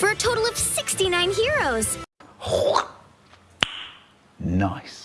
for a total of 69 heroes. Nice.